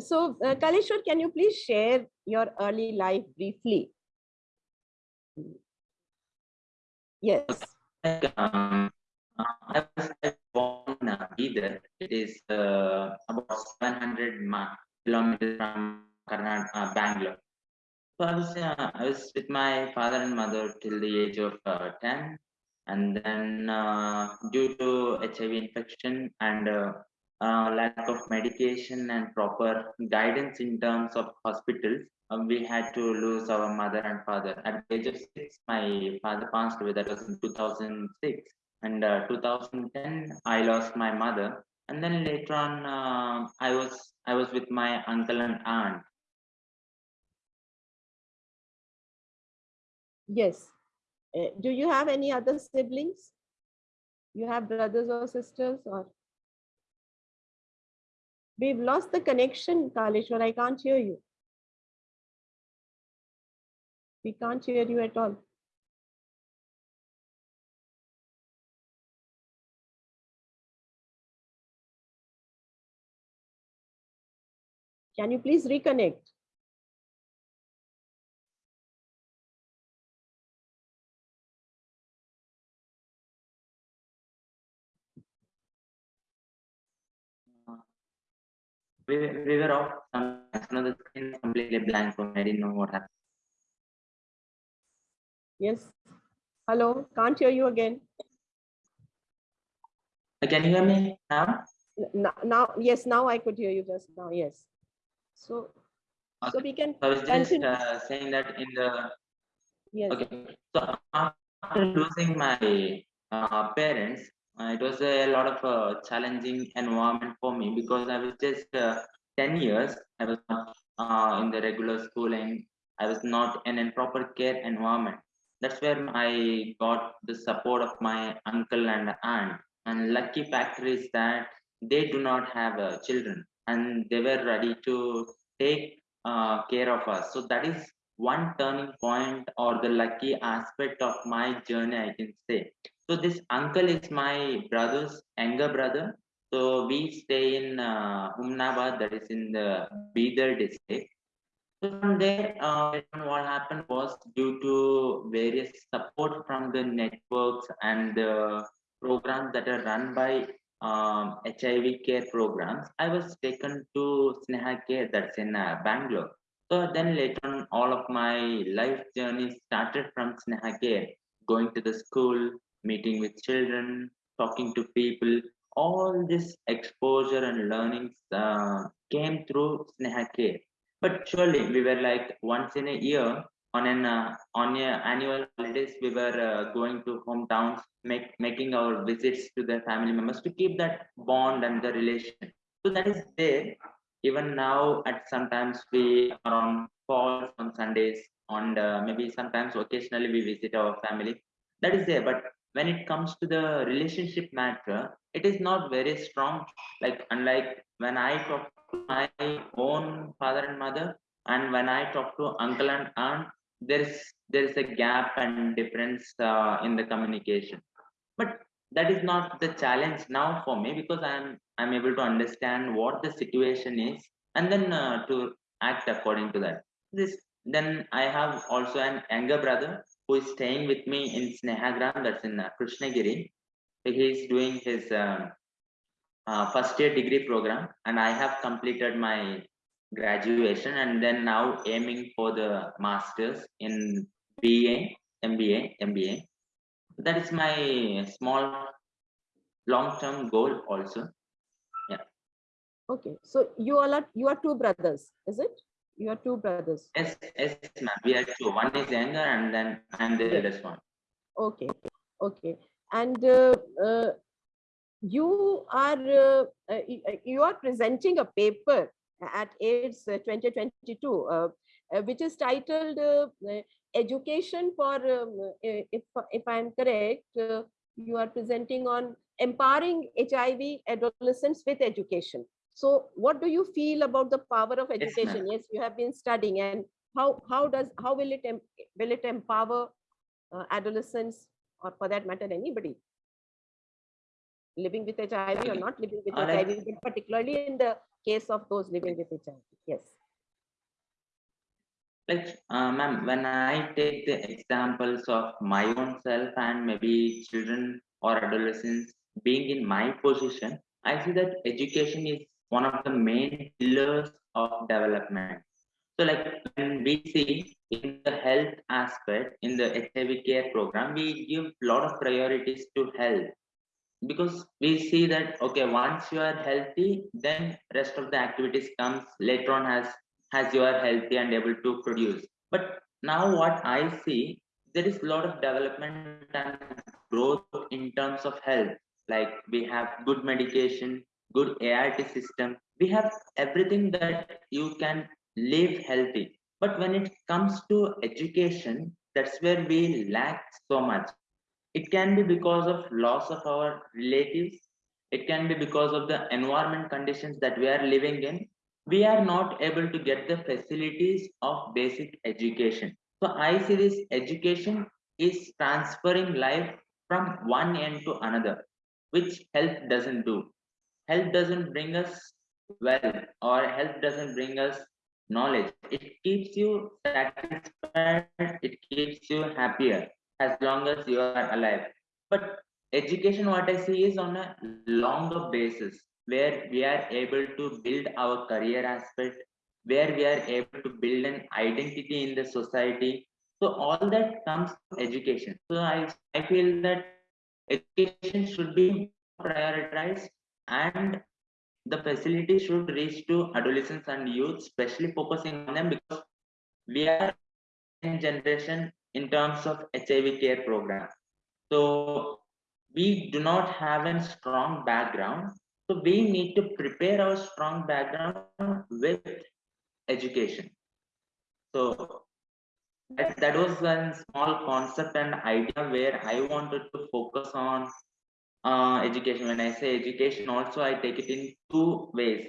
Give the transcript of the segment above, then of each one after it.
So, uh, can you please share your early life briefly? Yes. uh, I was born uh, Bidar. It is uh, about 700 mi- kilometers from Karnataka, uh, Bangalore. So I was, uh, I was with my father and mother till the age of uh, 10. And then uh, due to HIV infection and uh, lack of medication and proper guidance in terms of hospitals, uh, we had to lose our mother and father. At the age of six, my father passed away. That was in 2006. And uh, 2010, I lost my mother. And then later on, uh, I was I was with my uncle and aunt. Yes. Uh, do you have any other siblings? You have brothers or sisters or? We've lost the connection, Kaleshwar. I can't hear you. We can't hear you at all. Can you please reconnect? We, were- we were off. Some, of the screen completely blank for me. I didn't know what happened. Yes. Hello, can't hear you again. Uh, Can you hear me now? Now, now, yes, now I could hear you just now. Yes. So, so we can I was just uh, saying that in the Yes. Okay, so after losing my uh, parents, uh, it was a lot of uh, challenging environment for me because I was just uh, 10 years. I was not uh, in the regular schooling. I was not in a proper care environment. That's where I got the support of my uncle and aunt. And lucky factor is that they do not have uh, children and they were ready to take care of us. So that is one turning point or the lucky aspect of my journey, I can say. So this uncle is my brother's younger brother. So we stay in uh, that is in the Bidar district. So from there, uh, what happened was due to various support from the networks and the programs that are run by um, HIV care programs, I was taken to Sneha Care that's in uh, Bangalore. So then later on, all of my life journey started from Sneha Care, going to the school, meeting with children, talking to people. All this exposure and learnings uh, came through Sneha Care but surely we were like once in a year on an uh, on a annual holidays we were uh, going to hometowns, make making our visits to the family members to keep that bond and the relation. So that is there. Even now, at sometimes we are on calls on Sundays, on the, maybe sometimes occasionally we visit our family. That is there. But when it comes to the relationship matter, it is not very strong. Like unlike when I talk to my own father and mother and when i talk to uncle and aunt there's there's a gap and difference uh, in the communication but that is not the challenge now for me because i'm i'm able to understand what the situation is and then uh, to act according to that this then i have also an younger brother who is staying with me in snehagram that's in uh, krishnagiri he is doing his um, uh, first year degree program and i have completed my graduation and then now aiming for the masters in ba mba mba that is my small long term goal also Yeah. Okay. So you all are you are two brothers, is it? You are two brothers. yes yes ma'am we are two one is younger and then i'm the eldest one Okay. Okay. And uh, uh, you are uh, uh, you are presenting a paper at AIDS uh, 2022, uh, which is titled "Education for." Um, if if I'm correct, uh, you are presenting on empowering HIV adolescents with education. So, what do you feel about the power of education? Yes, you have been studying, and how how does how will it will it empower uh, adolescents, or for that matter, anybody living with HIV or not living with like- HIV, but particularly in the case of those living with HIV. Yes. like uh, ma'am when i take the examples of my own self and maybe children or adolescents being in my position i see that education is one of the main pillars of development. So like when we see in the health aspect in the hiv care program we give a lot of priorities to health. Because we see that okay once you are healthy then rest of the activities comes later on as as you are healthy and able to produce. But now what i see there is a lot of development and growth in terms of health. Like we have good medication good art system we have everything that you can live healthy. But when it comes to education that's where we lack so much. It can be because of loss of our relatives. It can be because of the environment conditions that we are living in. We are not able to get the facilities of basic education. So i see this education is transferring life from one end to another which health doesn't do health doesn't bring us wealth or health doesn't bring us knowledge. It keeps you satisfied it keeps you happier as long as you are alive. But education what i see is on a longer basis where we are able to build our career aspect where we are able to build an identity in the society. So all that comes from education. So i i feel that education should be prioritized and the facility should reach to adolescents and youth especially focusing on them because we are in generation in terms of hiv care program. So we do not have a strong background. So we need to prepare our strong background with education. So that, that was a small concept and idea where i wanted to focus on uh, education. When i say education also i take it in two ways.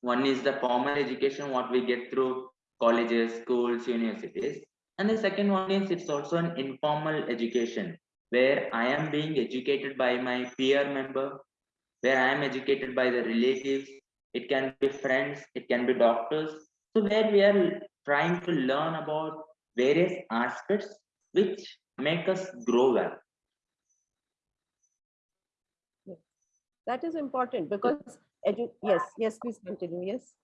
One is the formal education what we get through colleges schools universities. And the second one is it's also an informal education where i am being educated by my peer member where i am educated by the relatives. It can be friends it can be doctors. So where we are trying to learn about various aspects which make us grow well That is important because edu yes, yes, please continue. Yes.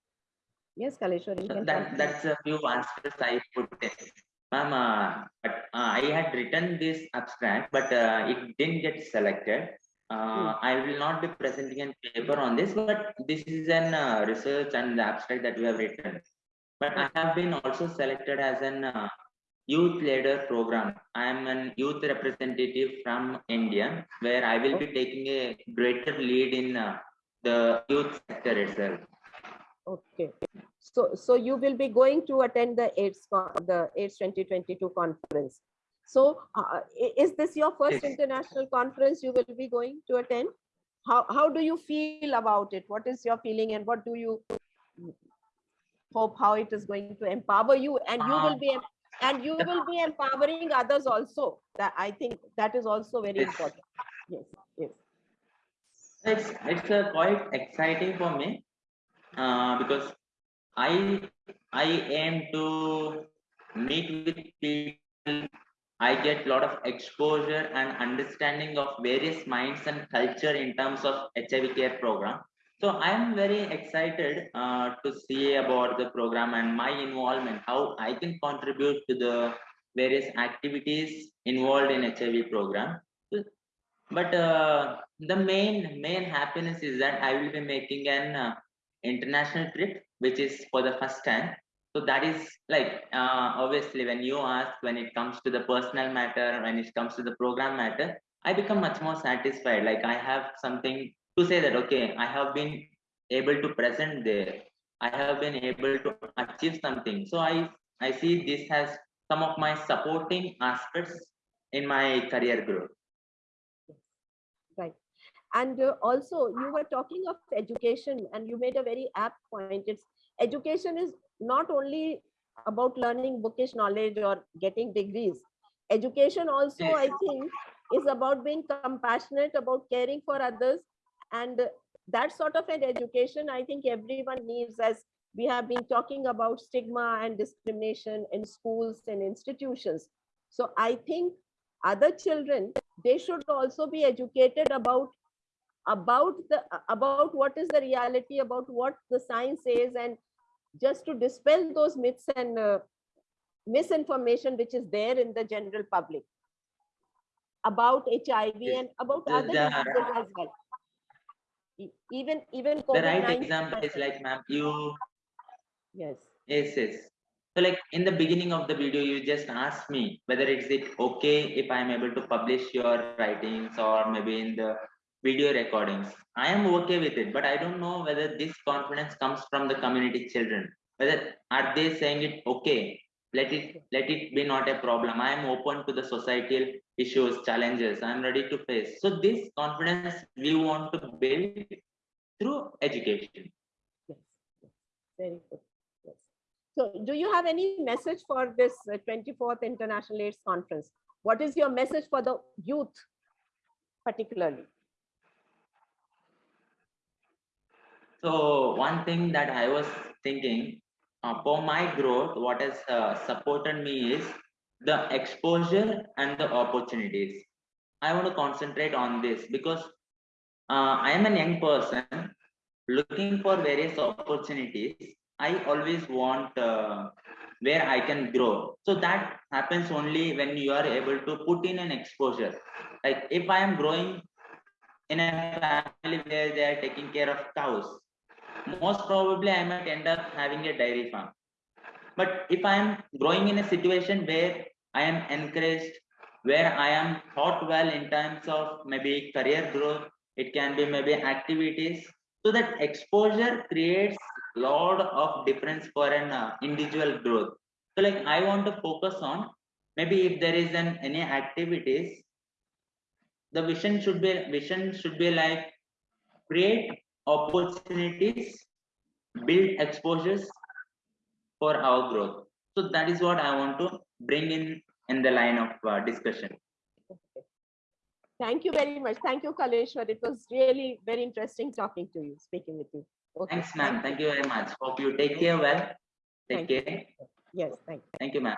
Yes, So can that that's a few answers I put in. Ma'am, uh, but uh, I had written this abstract, but uh, it didn't get selected. Uh, I will not be presenting a paper on this, but this is an uh, research and the abstract that we have written. But I have been also selected as an uh, youth leader program. I am an youth representative from India, where I will be taking a greater lead in uh, the youth sector itself. Okay. So, so you will be going to attend the AIDS, the AIDS 2022 conference. So uh, is this your first Yes. international conference you will be going to attend? How, how do you feel about it? What is your feeling and what do you hope how it is going to empower you and you will Um, be, and you will be empowering others also. That I think that is also very Yes. important. Yes, yes. It's it's uh, quite exciting for me uh, because I I aim to meet with people. I get a lot of exposure and understanding of various minds and culture in terms of HIV care program. So I am very excited uh, to see about the program and my involvement, how I can contribute to the various activities involved in HIV program. But uh, the main main happiness is that i will be making an uh, international trip which is for the first time so that is like uh, obviously when you ask when it comes to the personal matter when it comes to the program matter i become much more satisfied like i have something to say that okay i have been able to present there i have been able to achieve something so i i see this has some of my supporting aspects in my career growth Right. And uh, also you were talking of education and you made a very apt point. It's education is not only about learning bookish knowledge or getting degrees. Education also, I think, is about being compassionate, about caring for others and that sort of an education, I think everyone needs as we have been talking about stigma and discrimination in schools and institutions. So I think other children, they should also be educated about about the about what is the reality about what the science says and just to dispel those myths and uh, misinformation which is there in the general public about HIV and about The- other the- diseases as well. Even even The right example is like, ma'am, you Yes, Yes, yes. So like in the beginning of the video, you just asked me whether it's it okay if I'm able to publish your writings or maybe in the video recordings. I am okay with it, but I don't know whether this confidence comes from the community children. Whether are they saying it okay? Let it let it be not a problem. I am open to the societal issues, challenges. I'm ready to face. So this confidence we want to build through education. yes, yes, very good. Yes. So do you have any message for this uh, 24th International AIDS Conference? What is your message for the youth particularly? So one thing that I was thinking uh, for my growth, what has uh, supported me is the exposure and the opportunities. I want to concentrate on this because uh, I am a young person looking for various opportunities. I always want uh, where I can grow. So that happens only when you are able to put in an exposure. Like if I am growing in a family where they are taking care of cows, most probably I might end up having a dairy farm. But if I am growing in a situation where I am encouraged, where I am taught well in terms of maybe career growth, it can be maybe activities. So that exposure creates lot of difference for an uh, individual growth. So like I want to focus on maybe if there is an any activities, the vision should be vision should be like create opportunities, build exposures for our growth. So that is what I want to bring in in the line of uh, discussion. Okay. Thank you very much. Thank you, Kaleshwar. It was really very interesting talking to you, speaking with you. Okay. Thanks, ma'am. Thank you very much. Hope you take care well. Take Thank you. care. Yes, thank you. Thank you, ma'am.